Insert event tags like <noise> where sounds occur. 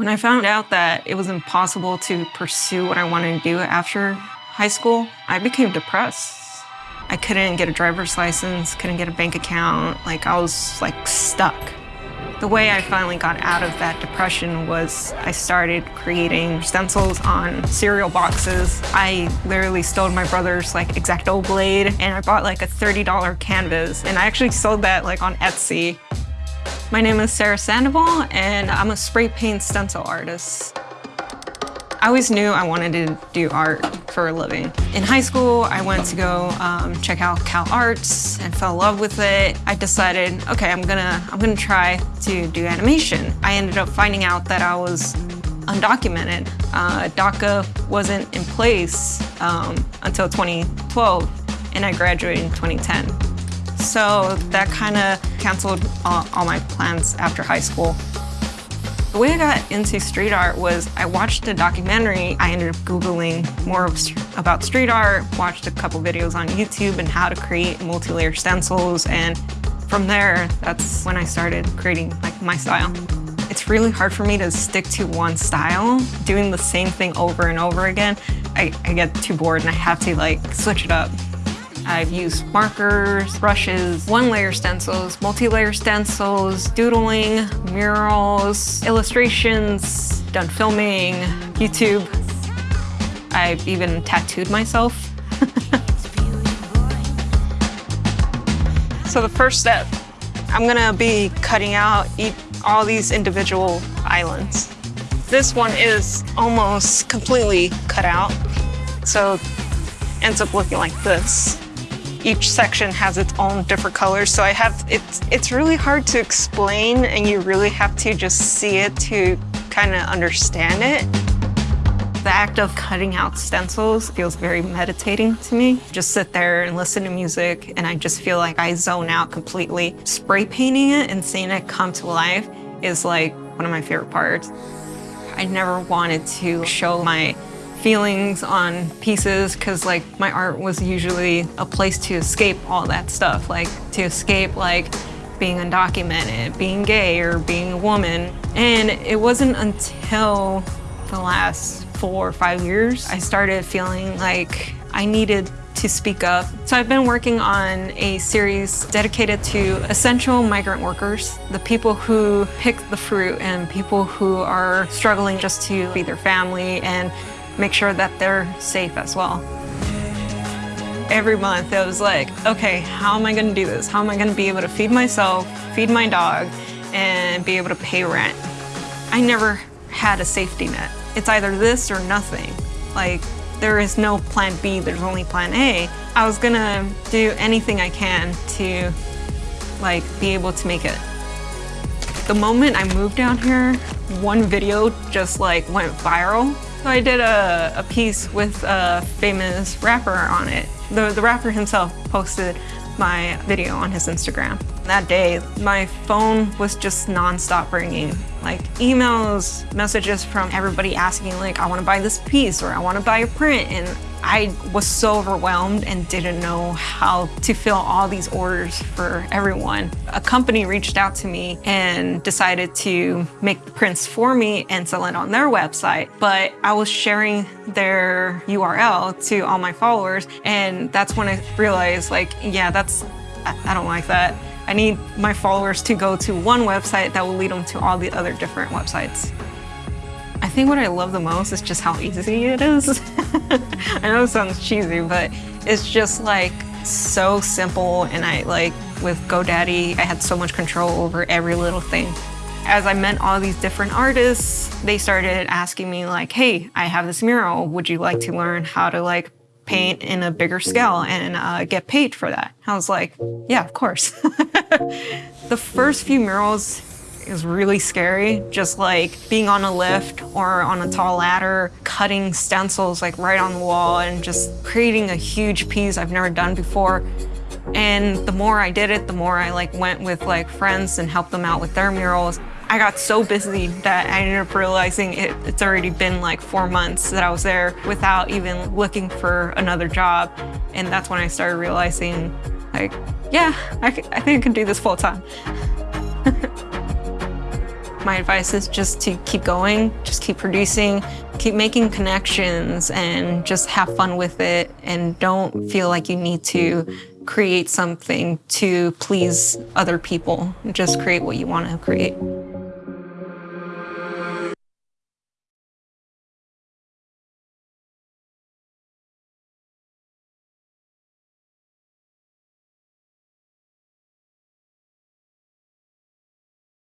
When I found out that it was impossible to pursue what I wanted to do after high school, I became depressed. I couldn't get a driver's license, couldn't get a bank account, like I was like stuck. The way I finally got out of that depression was I started creating stencils on cereal boxes. I literally stole my brother's like X-Acto blade and I bought like a $30 canvas and I actually sold that like on Etsy. My name is Sarah Sandoval and I'm a spray paint stencil artist. I always knew I wanted to do art for a living. In high school, I went to go um, check out Cal Arts and fell in love with it. I decided, okay, I'm gonna, I'm gonna try to do animation. I ended up finding out that I was undocumented. Uh, DACA wasn't in place um, until 2012, and I graduated in 2010. So that kind of canceled all, all my plans after high school. The way I got into street art was I watched a documentary. I ended up Googling more about street art, watched a couple videos on YouTube and how to create multi-layer stencils. And from there, that's when I started creating like my style. It's really hard for me to stick to one style. Doing the same thing over and over again, I, I get too bored and I have to like switch it up. I've used markers, brushes, one-layer stencils, multi-layer stencils, doodling, murals, illustrations, done filming, YouTube. I've even tattooed myself. <laughs> so the first step, I'm gonna be cutting out all these individual islands. This one is almost completely cut out, so ends up looking like this each section has its own different colors. So I have, it's, it's really hard to explain and you really have to just see it to kind of understand it. The act of cutting out stencils feels very meditating to me. Just sit there and listen to music and I just feel like I zone out completely. Spray painting it and seeing it come to life is like one of my favorite parts. I never wanted to show my feelings on pieces because like my art was usually a place to escape all that stuff, like to escape like being undocumented, being gay or being a woman. And it wasn't until the last four or five years I started feeling like I needed to speak up. So I've been working on a series dedicated to essential migrant workers, the people who pick the fruit and people who are struggling just to feed their family and make sure that they're safe as well. Every month it was like, okay, how am I gonna do this? How am I gonna be able to feed myself, feed my dog, and be able to pay rent? I never had a safety net. It's either this or nothing. Like, there is no plan B, there's only plan A. I was gonna do anything I can to like be able to make it. The moment I moved down here, one video just like went viral so I did a, a piece with a famous rapper on it. The, the rapper himself posted my video on his Instagram. That day, my phone was just nonstop ringing. Like emails, messages from everybody asking like, I wanna buy this piece or I wanna buy a print. And I was so overwhelmed and didn't know how to fill all these orders for everyone. A company reached out to me and decided to make prints for me and sell it on their website. But I was sharing their URL to all my followers and that's when I realized like, yeah, that's, I don't like that. I need my followers to go to one website that will lead them to all the other different websites. Think what I love the most is just how easy it is. <laughs> I know it sounds cheesy, but it's just like so simple and I like with GoDaddy, I had so much control over every little thing. As I met all these different artists, they started asking me like, hey, I have this mural. Would you like to learn how to like paint in a bigger scale and uh, get paid for that? I was like, yeah, of course. <laughs> the first few murals is really scary. Just like being on a lift or on a tall ladder, cutting stencils like right on the wall and just creating a huge piece I've never done before. And the more I did it, the more I like went with like friends and helped them out with their murals. I got so busy that I ended up realizing it, it's already been like four months that I was there without even looking for another job. And that's when I started realizing like, yeah, I, I think I can do this full time. <laughs> My advice is just to keep going, just keep producing, keep making connections, and just have fun with it. And don't feel like you need to create something to please other people. Just create what you want to create.